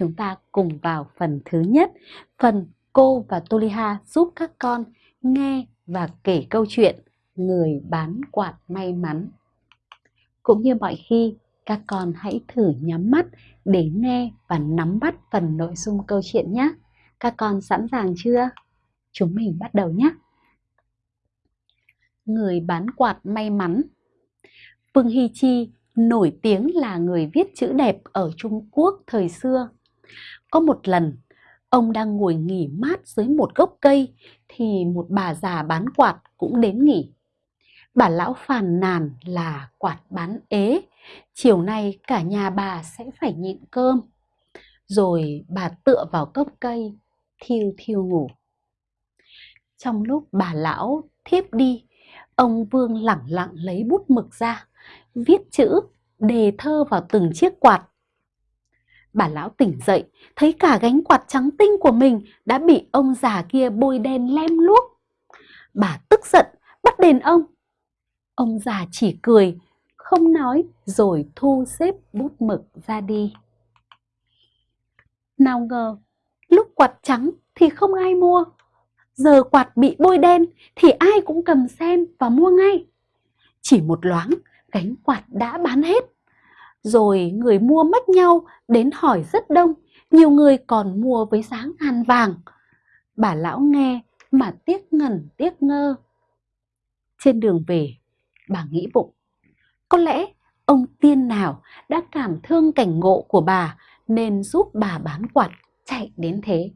chúng ta cùng vào phần thứ nhất, phần cô và Toliha giúp các con nghe và kể câu chuyện Người bán quạt may mắn. Cũng như mọi khi, các con hãy thử nhắm mắt để nghe và nắm bắt phần nội dung câu chuyện nhé. Các con sẵn sàng chưa? Chúng mình bắt đầu nhé. Người bán quạt may mắn Vương Hy Chi nổi tiếng là người viết chữ đẹp ở Trung Quốc thời xưa. Có một lần, ông đang ngồi nghỉ mát dưới một gốc cây thì một bà già bán quạt cũng đến nghỉ. Bà lão phàn nàn là quạt bán ế, chiều nay cả nhà bà sẽ phải nhịn cơm. Rồi bà tựa vào gốc cây, thiêu thiêu ngủ. Trong lúc bà lão thiếp đi, ông Vương lẳng lặng lấy bút mực ra, viết chữ, đề thơ vào từng chiếc quạt. Bà lão tỉnh dậy, thấy cả gánh quạt trắng tinh của mình đã bị ông già kia bôi đen lem luốc. Bà tức giận, bắt đền ông. Ông già chỉ cười, không nói rồi thu xếp bút mực ra đi. Nào ngờ, lúc quạt trắng thì không ai mua. Giờ quạt bị bôi đen thì ai cũng cầm xem và mua ngay. Chỉ một loáng, gánh quạt đã bán hết. Rồi người mua mất nhau đến hỏi rất đông, nhiều người còn mua với giá ngàn vàng. Bà lão nghe mà tiếc ngẩn tiếc ngơ. Trên đường về, bà nghĩ bụng, có lẽ ông tiên nào đã cảm thương cảnh ngộ của bà nên giúp bà bán quạt chạy đến thế.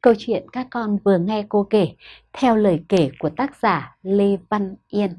Câu chuyện các con vừa nghe cô kể theo lời kể của tác giả Lê Văn Yên.